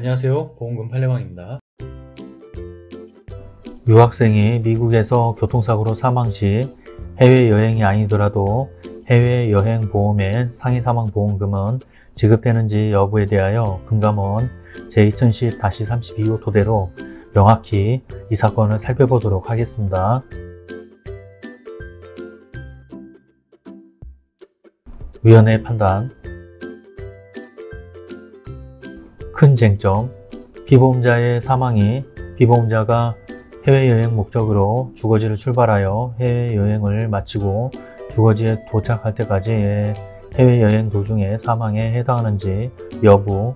안녕하세요. 보험금 팔례방입니다. 유학생이 미국에서 교통사고로 사망 시 해외여행이 아니더라도 해외여행 보험의 상해 사망 보험금은 지급되는지 여부에 대하여 금감원 제2010-32호 토대로 명확히 이 사건을 살펴보도록 하겠습니다. 위원회 판단 큰 쟁점 피보험자의 사망이 피보험자가 해외여행 목적으로 주거지를 출발하여 해외여행을 마치고 주거지에 도착할 때까지의 해외여행 도중에 사망에 해당하는지 여부.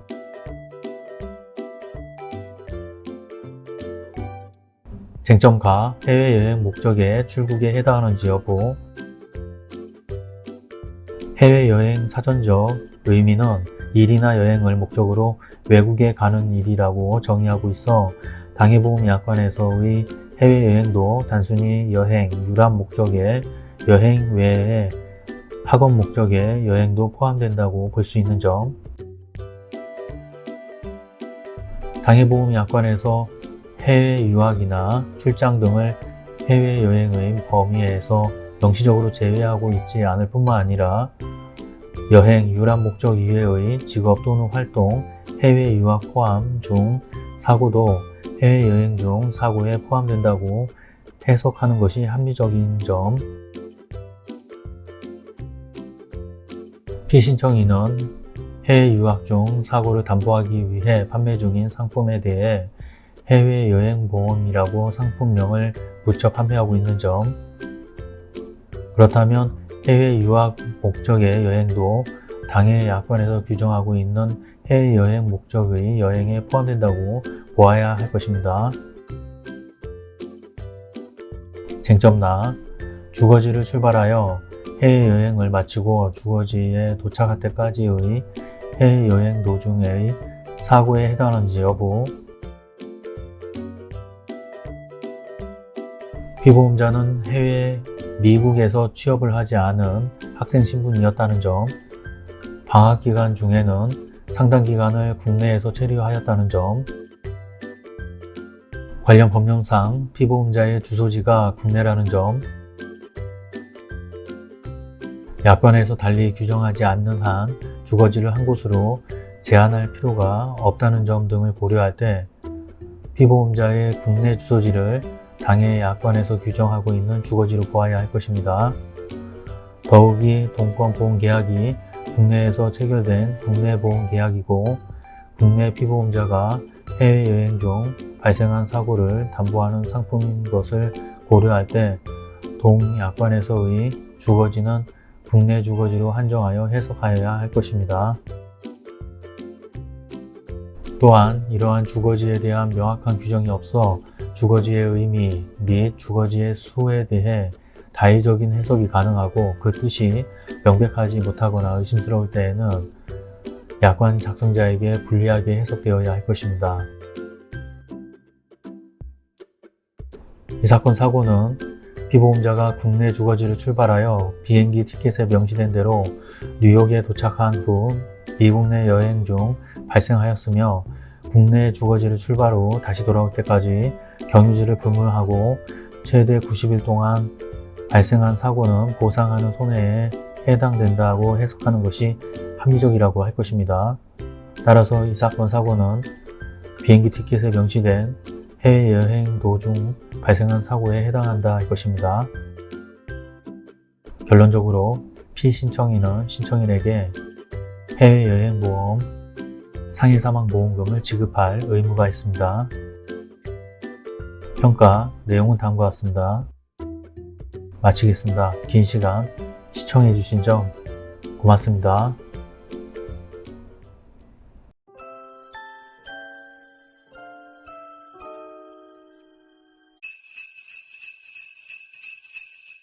쟁점가 해외여행 목적의 출국에 해당하는지 여부. 해외여행 사전적 의미는 일이나 여행을 목적으로 외국에 가는 일이라고 정의하고 있어 당해보험약관에서의 해외여행도 단순히 여행, 유람 목적의 여행 외에 학업 목적의 여행도 포함된다고 볼 수 있는 점. 당해보험약관에서 해외 유학이나 출장 등을 해외여행의 범위에서 명시적으로 제외하고 있지 않을 뿐만 아니라 여행, 유람 목적 이외의 직업 또는 활동, 해외 유학 포함 중 사고도 해외여행 중 사고에 포함된다고 해석하는 것이 합리적인 점. 피신청인은 해외 유학 중 사고를 담보하기 위해 판매 중인 상품에 대해 해외여행보험이라고 상품명을 붙여 판매하고 있는 점. 그렇다면 해외 유학 목적의 여행도 당해 약관에서 규정하고 있는 해외여행 목적의 여행에 포함된다고 보아야 할 것입니다. 쟁점나 주거지를 출발하여 해외여행을 마치고 주거지에 도착할 때까지의 해외여행 도중의 사고에 해당하는지 여부 피보험자는 해외 미국에서 취업을 하지 않은 학생 신분이었다는 점 방학 기간 중에는 상당 기간을 국내에서 체류하였다는 점 관련 법령상 피보험자의 주소지가 국내라는 점 약관에서 달리 규정하지 않는 한 주거지를 한 곳으로 제한할 필요가 없다는 점 등을 고려할 때 피보험자의 국내 주소지를 당해 약관에서 규정하고 있는 주거지로 보아야 할 것입니다. 더욱이 동권보험계약이 국내에서 체결된 국내보험계약이고 국내 피보험자가 해외여행 중 발생한 사고를 담보하는 상품인 것을 고려할 때 동약관에서의 주거지는 국내 주거지로 한정하여 해석하여야 할 것입니다. 또한 이러한 주거지에 대한 명확한 규정이 없어 주거지의 의미 및 주거지의 수에 대해 다의적인 해석이 가능하고 그 뜻이 명백하지 못하거나 의심스러울 때에는 약관 작성자에게 불리하게 해석되어야 할 것입니다. 이 사건 사고는 피보험자가 국내 주거지를 출발하여 비행기 티켓에 명시된 대로 뉴욕에 도착한 후 미국 내 여행 중 발생하였으며 국내 주거지를 출발 후 다시 돌아올 때까지 경유지를 불문하고 최대 90일 동안 발생한 사고는 보상하는 손해에 해당된다고 해석하는 것이 합리적이라고 할 것입니다. 따라서 이 사건 사고는 비행기 티켓에 명시된 해외여행 도중 발생한 사고에 해당한다 할 것입니다. 결론적으로 피신청인은 신청인에게 해외여행보험 상해 사망 보험금을 지급할 의무가 있습니다. 평가 내용은 다음과 같습니다. 마치겠습니다. 긴 시간 시청해주신 점 고맙습니다.